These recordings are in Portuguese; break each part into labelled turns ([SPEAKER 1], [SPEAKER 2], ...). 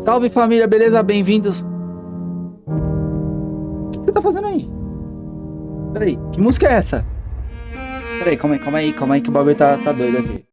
[SPEAKER 1] Salve família, beleza? Bem-vindos. O que você tá fazendo aí? Peraí, que música é essa? Peraí, calma aí, calma aí, calma aí que o bagulho tá, tá doido aqui.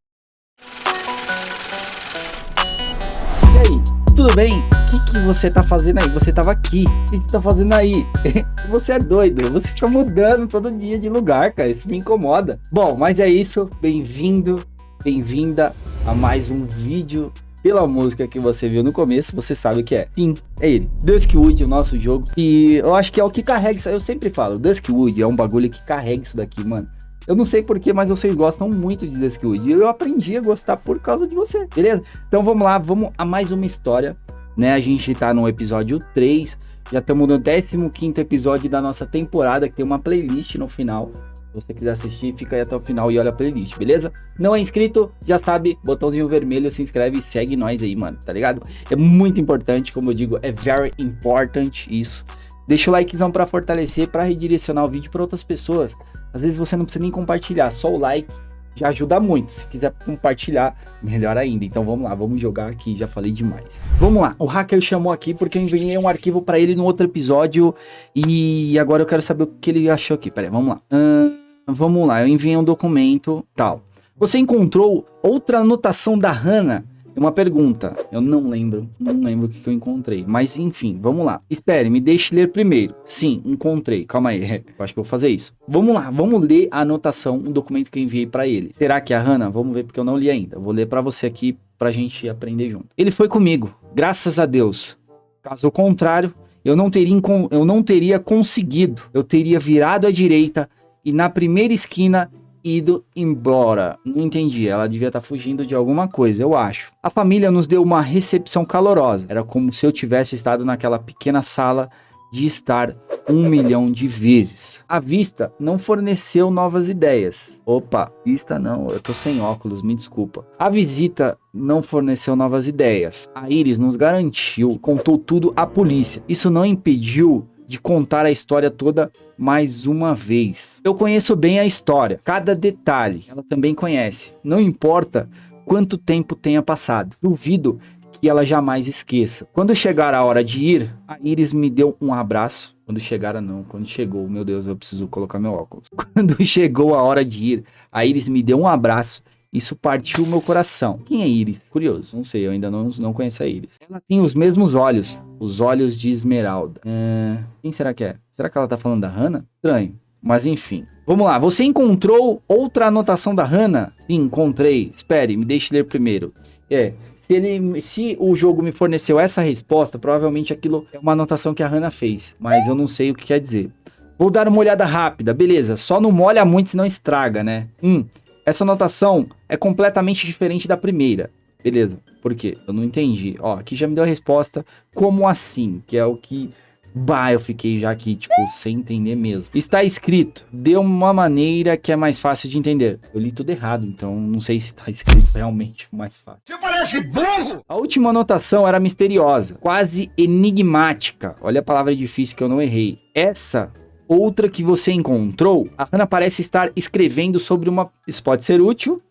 [SPEAKER 1] E aí, tudo bem? O que, que você tá fazendo aí? Você tava aqui. O que, que tá fazendo aí? você é doido. Você fica mudando todo dia de lugar, cara. Isso me incomoda. Bom, mas é isso. Bem-vindo, bem-vinda a mais um vídeo pela música que você viu no começo, você sabe que é. Sim, é ele. Duskwood, o nosso jogo. E eu acho que é o que carrega isso. Eu sempre falo, Duskwood é um bagulho que carrega isso daqui, mano. Eu não sei porquê, mas vocês gostam muito de Duskwood. E eu aprendi a gostar por causa de você, beleza? Então vamos lá, vamos a mais uma história. Né, a gente tá no episódio 3, já estamos no 15 episódio da nossa temporada, que tem uma playlist no final você quiser assistir, fica aí até o final e olha a playlist, beleza? Não é inscrito, já sabe, botãozinho vermelho, se inscreve e segue nós aí, mano, tá ligado? É muito importante, como eu digo, é very important isso. Deixa o likezão pra fortalecer, pra redirecionar o vídeo pra outras pessoas. Às vezes você não precisa nem compartilhar, só o like já ajuda muito. Se quiser compartilhar, melhor ainda. Então vamos lá, vamos jogar aqui, já falei demais. Vamos lá, o hacker chamou aqui porque eu enviei um arquivo para ele no outro episódio e agora eu quero saber o que ele achou aqui. Pera aí, vamos lá. Hum... Vamos lá, eu enviei um documento, tal. Você encontrou outra anotação da Hannah? Uma pergunta, eu não lembro, não lembro o que, que eu encontrei, mas enfim, vamos lá. Espere, me deixe ler primeiro. Sim, encontrei, calma aí, eu acho que eu vou fazer isso. Vamos lá, vamos ler a anotação, um documento que eu enviei para ele. Será que é a Hannah? Vamos ver porque eu não li ainda. Vou ler para você aqui pra gente aprender junto. Ele foi comigo, graças a Deus. Caso contrário, eu não teria, eu não teria conseguido. Eu teria virado à direita e na primeira esquina ido embora. Não entendi, ela devia estar tá fugindo de alguma coisa, eu acho. A família nos deu uma recepção calorosa. Era como se eu tivesse estado naquela pequena sala de estar um milhão de vezes. A vista não forneceu novas ideias. Opa, vista não, eu tô sem óculos, me desculpa. A visita não forneceu novas ideias. A Iris nos garantiu, contou tudo à polícia. Isso não impediu de contar a história toda mais uma vez. Eu conheço bem a história, cada detalhe, ela também conhece. Não importa quanto tempo tenha passado. Duvido que ela jamais esqueça. Quando chegar a hora de ir, a Iris me deu um abraço. Quando chegara não, quando chegou, meu Deus, eu preciso colocar meu óculos. Quando chegou a hora de ir, a Iris me deu um abraço isso partiu meu coração. Quem é Iris? Curioso, não sei, eu ainda não, não conheço a Iris. Ela tem os mesmos olhos, os olhos de esmeralda. É... Quem será que é? Será que ela tá falando da Hannah? Estranho. Mas enfim. Vamos lá, você encontrou outra anotação da Hannah? Sim, encontrei. Espere, me deixe ler primeiro. É, se, ele, se o jogo me forneceu essa resposta, provavelmente aquilo é uma anotação que a Hannah fez. Mas eu não sei o que quer dizer. Vou dar uma olhada rápida, beleza. Só não molha muito, senão estraga, né? Hum, essa anotação é completamente diferente da primeira. Beleza, por quê? Eu não entendi. Ó, aqui já me deu a resposta. Como assim? Que é o que... Bah, eu fiquei já aqui, tipo, sem entender mesmo. Está escrito de uma maneira que é mais fácil de entender. Eu li tudo errado, então não sei se está escrito realmente mais fácil. Você parece burro! A última anotação era misteriosa, quase enigmática. Olha a palavra difícil que eu não errei. Essa outra que você encontrou, a Hannah parece estar escrevendo sobre uma... Isso pode ser útil,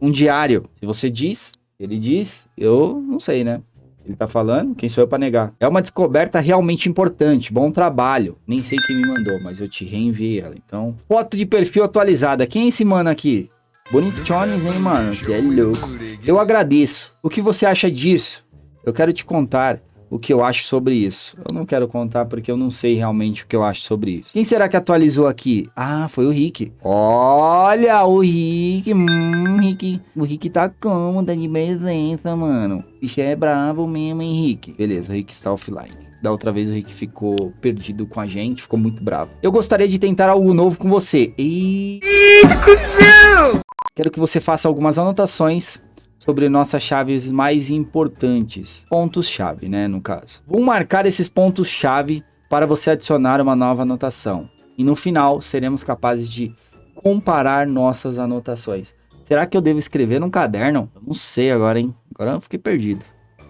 [SPEAKER 1] um diário. Se você diz, ele diz, eu não sei, né? Ele tá falando, quem sou eu para negar? É uma descoberta realmente importante, bom trabalho. Nem sei quem me mandou, mas eu te reenviei ela, então... Foto de perfil atualizada, quem é esse mano aqui? Bonichones, hein, mano? Você é louco. Eu agradeço. O que você acha disso? Eu quero te contar o que eu acho sobre isso. Eu não quero contar porque eu não sei realmente o que eu acho sobre isso. Quem será que atualizou aqui? Ah, foi o Rick. Olha, o Rick. Hum, Rick. O Rick tá como? Tá de presença, mano. Bicho é bravo mesmo, hein, Rick? Beleza, o Rick está offline. Da outra vez o Rick ficou perdido com a gente, ficou muito bravo. Eu gostaria de tentar algo novo com você. E... Quero que você faça algumas anotações sobre nossas chaves mais importantes. Pontos-chave, né, no caso. Vou marcar esses pontos-chave para você adicionar uma nova anotação. E no final, seremos capazes de comparar nossas anotações. Será que eu devo escrever num caderno? Eu não sei agora, hein? Agora eu fiquei perdido.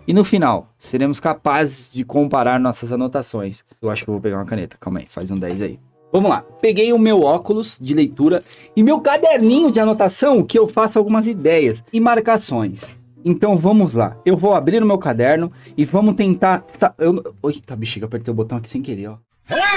[SPEAKER 1] E no final, seremos capazes de comparar nossas anotações. Eu acho que eu vou pegar uma caneta. Calma aí, faz um 10 aí. Vamos lá, peguei o meu óculos de leitura e meu caderninho de anotação que eu faço algumas ideias e marcações. Então vamos lá. Eu vou abrir o meu caderno e vamos tentar. Eu... Eita, bexiga, apertei o botão aqui sem querer, ó.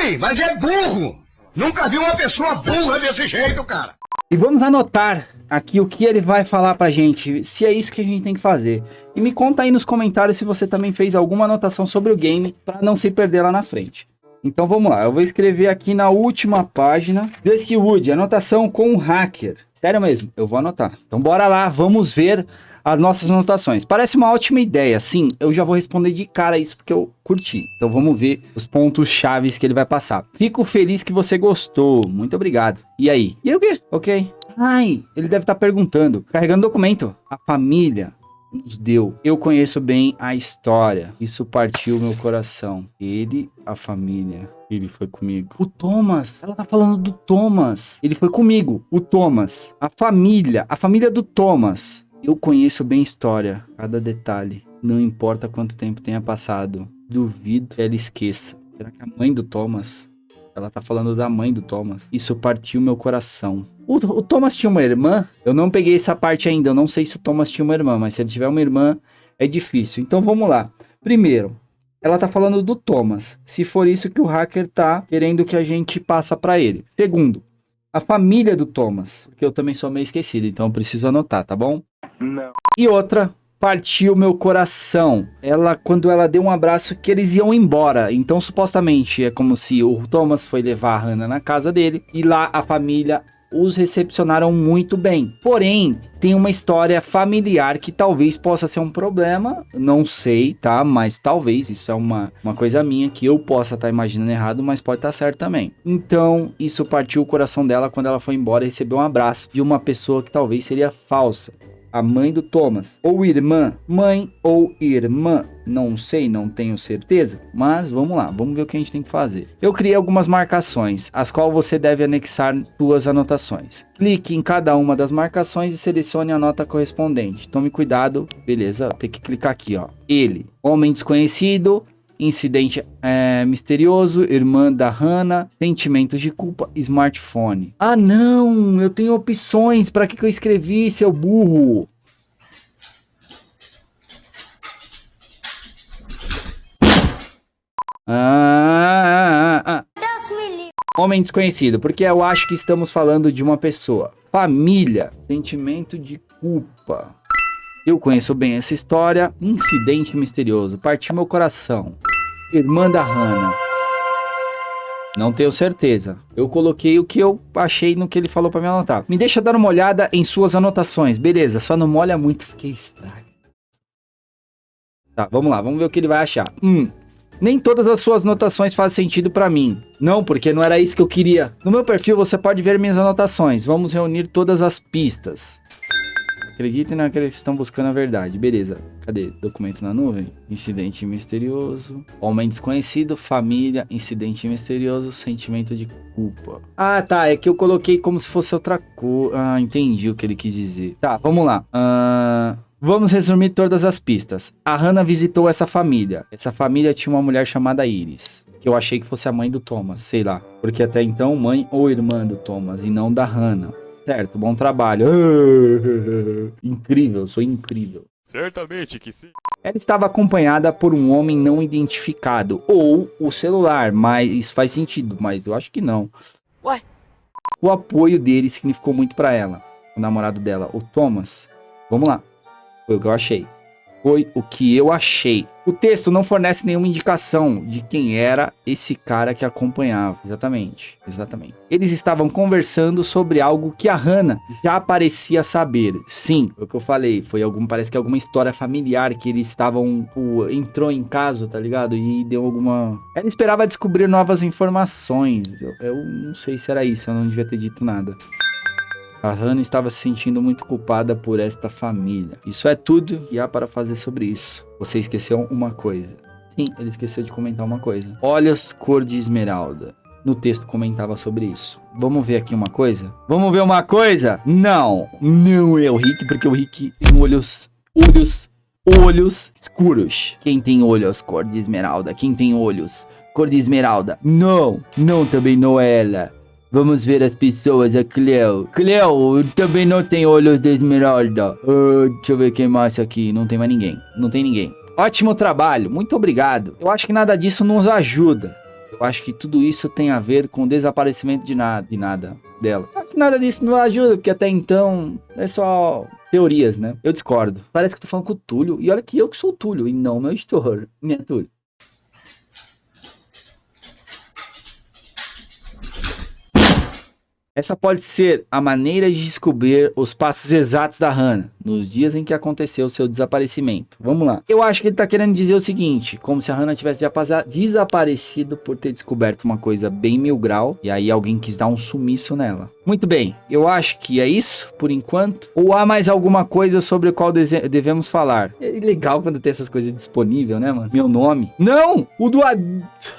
[SPEAKER 2] Ei, mas é burro! Nunca vi uma pessoa burra desse jeito, cara!
[SPEAKER 1] E vamos anotar aqui o que ele vai falar pra gente, se é isso que a gente tem que fazer. E me conta aí nos comentários se você também fez alguma anotação sobre o game para não se perder lá na frente. Então vamos lá, eu vou escrever aqui na última página, Duskwood, anotação com o hacker. Sério mesmo, eu vou anotar. Então bora lá, vamos ver as nossas anotações. Parece uma ótima ideia, sim. Eu já vou responder de cara isso porque eu curti. Então vamos ver os pontos chaves que ele vai passar. Fico feliz que você gostou. Muito obrigado. E aí? E o quê? Ok. Ai, ele deve estar tá perguntando. Carregando documento. A família nos deu. Eu conheço bem a história. Isso partiu meu coração. Ele, a família. Ele foi comigo. O Thomas. Ela tá falando do Thomas. Ele foi comigo. O Thomas. A família. A família do Thomas. Eu conheço bem a história, cada detalhe. Não importa quanto tempo tenha passado. Duvido que ela esqueça. Será que a mãe do Thomas? Ela tá falando da mãe do Thomas. Isso partiu meu coração. O, o, Thomas tinha uma irmã? Eu não peguei essa parte ainda. Eu não sei se o Thomas tinha uma irmã, mas se ele tiver uma irmã, é difícil. Então vamos lá. Primeiro, ela tá falando do Thomas. Se for isso que o hacker tá querendo que a gente passa para ele. Segundo, a família do Thomas, porque eu também sou meio esquecido, então eu preciso anotar, tá bom? Não. E outra, partiu meu coração. Ela, quando ela deu um abraço, que eles iam embora. Então, supostamente, é como se o Thomas foi levar a Hannah na casa dele e lá a família os recepcionaram muito bem. Porém, tem uma história familiar que talvez possa ser um problema, não sei, tá? Mas talvez, isso é uma, uma coisa minha que eu possa estar tá imaginando errado, mas pode estar tá certo também. Então, isso partiu o coração dela quando ela foi embora e recebeu um abraço de uma pessoa que talvez seria falsa a mãe do Thomas, ou irmã, mãe ou irmã, não sei, não tenho certeza, mas vamos lá, vamos ver o que a gente tem que fazer. Eu criei algumas marcações, as quais você deve anexar suas anotações. Clique em cada uma das marcações e selecione a nota correspondente. Tome cuidado, beleza, tem que clicar aqui, ó. Ele, homem desconhecido, Incidente é, misterioso, irmã da Hannah, sentimentos de culpa, smartphone. Ah não, eu tenho opções, para que, que eu escrevi, seu burro? Ah, ah, ah. Homem desconhecido, porque eu acho que estamos falando de uma pessoa. Família, sentimento de culpa. Eu conheço bem essa história. Incidente misterioso. Partiu meu coração. Irmã da Hannah. Não tenho certeza. Eu coloquei o que eu achei no que ele falou para me anotar. Me deixa dar uma olhada em suas anotações. Beleza, só não molha muito, fiquei estranho. Tá, vamos lá, vamos ver o que ele vai achar. Hum, nem todas as suas anotações fazem sentido para mim. Não, porque não era isso que eu queria. No meu perfil você pode ver minhas anotações. Vamos reunir todas as pistas. Acreditem naqueles que estão buscando a verdade. Beleza. Cadê? Documento na nuvem? Incidente misterioso. Homem desconhecido. Família. Incidente misterioso. Sentimento de culpa. Ah, tá. É que eu coloquei como se fosse outra coisa. Ah, entendi o que ele quis dizer. Tá, vamos lá. Uh... Vamos resumir todas as pistas. A Hannah visitou essa família. Essa família tinha uma mulher chamada Iris. Que eu achei que fosse a mãe do Thomas, sei lá. Porque até então, mãe ou irmã do Thomas, e não da Hannah. Certo, bom trabalho. incrível, sou incrível.
[SPEAKER 3] Certamente que sim.
[SPEAKER 1] Ela estava acompanhada por um homem não identificado. Ou o celular, mas isso faz sentido, mas eu acho que não. Ué? O apoio dele significou muito para ela. O namorado dela, o Thomas. Vamos lá. Foi o que eu achei foi o que eu achei. O texto não fornece nenhuma indicação de quem era esse cara que acompanhava. Exatamente, exatamente. Eles estavam conversando sobre algo que a Hannah já parecia saber. Sim, o que eu falei, foi algum, parece que alguma história familiar que eles estavam, o, entrou em caso, tá ligado? E deu alguma... Ela esperava descobrir novas informações. Eu, eu não sei se era isso, eu não devia ter dito nada. A Hannah estava se sentindo muito culpada por esta família. Isso é tudo que há para fazer sobre isso. Você esqueceu uma coisa. Sim, ele esqueceu de comentar uma coisa. Olhos cor de esmeralda. No texto comentava sobre isso. Vamos ver aqui uma coisa? Vamos ver uma coisa? Não, não é o Rick, porque o Rick tem olhos, olhos, olhos escuros. Quem tem olhos cor de esmeralda? Quem tem olhos cor de esmeralda? Não, não também não é ela. Vamos ver as pessoas, a Cleo. Cleo também não tem olhos de esmeralda. Uh, deixa eu ver quem mais aqui. Não tem mais ninguém. Não tem ninguém. Ótimo trabalho, muito obrigado. Eu acho que nada disso nos ajuda. Eu acho que tudo isso tem a ver com o desaparecimento de nada, de nada dela. Acho que nada disso não ajuda, porque até então é só teorias, né? Eu discordo. Parece que tô falando com o Túlio. E olha que eu que sou o Túlio, e não meu editor. Minha Túlio. Essa pode ser a maneira de descobrir os passos exatos da Hannah, nos dias em que aconteceu seu desaparecimento. Vamos lá. Eu acho que ele tá querendo dizer o seguinte, como se a Hannah tivesse desaparecido por ter descoberto uma coisa bem mil grau, e aí alguém quis dar um sumiço nela. Muito bem, eu acho que é isso, por enquanto. Ou há mais alguma coisa sobre o qual devemos falar? É legal quando tem essas coisas disponíveis, né, mano? Meu nome. Não! O do...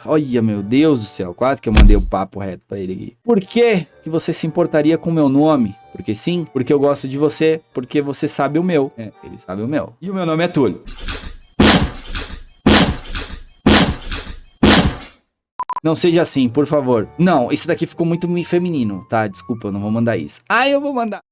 [SPEAKER 1] Olha, meu Deus do céu, quase que eu mandei o papo reto pra ele aqui. Por que que você se importaria com o meu nome? Porque sim, porque eu gosto de você, porque você sabe o meu. É, ele sabe o meu. E o meu nome é Túlio. Não seja assim, por favor. Não, esse daqui ficou muito feminino, tá? Desculpa, eu não vou mandar isso. Ah, eu vou mandar.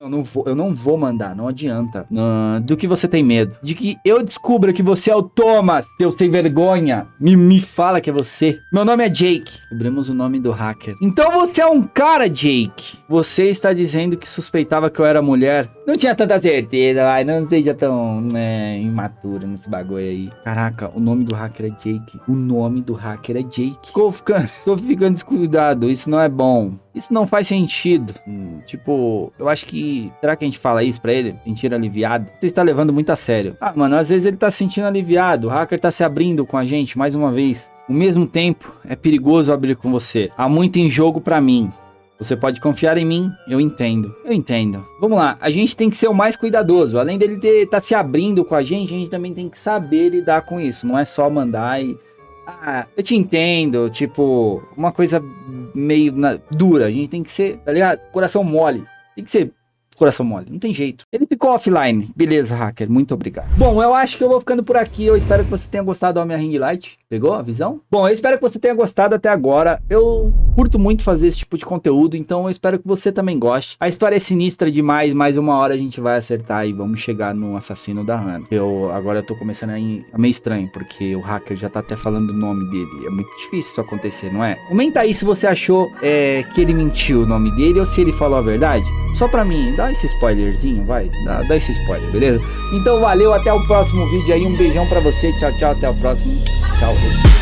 [SPEAKER 1] Eu não vou, eu não vou mandar, não adianta. Uh, do que você tem medo? De que eu descubra que você é o Thomas, seu sem vergonha. Me, me fala que é você. Meu nome é Jake. Descobrimos o nome do hacker. Então você é um cara, Jake. Você está dizendo que suspeitava que eu era mulher. Não tinha tanta certeza, vai. Não seja tão né, imaturo nesse bagulho aí. Caraca, o nome do hacker é Jake. O nome do hacker é Jake. Tô ficando, ficando descuidado. Isso não é bom. Isso não faz sentido. Hum, tipo, eu acho que. Será que a gente fala isso pra ele? Sentir aliviado? Você está levando muito a sério. Ah, mano, às vezes ele tá se sentindo aliviado. O hacker tá se abrindo com a gente mais uma vez. Ao mesmo tempo, é perigoso abrir com você. Há muito em jogo para mim. Você pode confiar em mim, eu entendo. Eu entendo. Vamos lá, a gente tem que ser o mais cuidadoso. Além dele estar tá se abrindo com a gente, a gente também tem que saber lidar com isso. Não é só mandar e ah, eu te entendo, tipo, uma coisa meio na, dura. A gente tem que ser, tá ligado? Coração mole. Tem que ser coração mole. Não tem jeito. Ele ficou offline. Beleza, hacker. Muito obrigado. Bom, eu acho que eu vou ficando por aqui. Eu espero que você tenha gostado da minha ring light. Pegou a visão? Bom, eu espero que você tenha gostado até agora. Eu curto muito fazer esse tipo de conteúdo, então eu espero que você também goste. A história é sinistra demais, mais uma hora a gente vai acertar e vamos chegar no assassino da Hannah. Eu agora eu tô começando a ir meio estranho, porque o hacker já tá até falando o nome dele. É muito difícil isso acontecer, não é? Comenta aí se você achou é, que ele mentiu o nome dele ou se ele falou a verdade. Só pra mim, dá esse spoilerzinho, vai. Dá, dá esse spoiler, beleza? Então valeu, até o próximo vídeo aí. Um beijão pra você. Tchau, tchau, até o próximo. Tchau.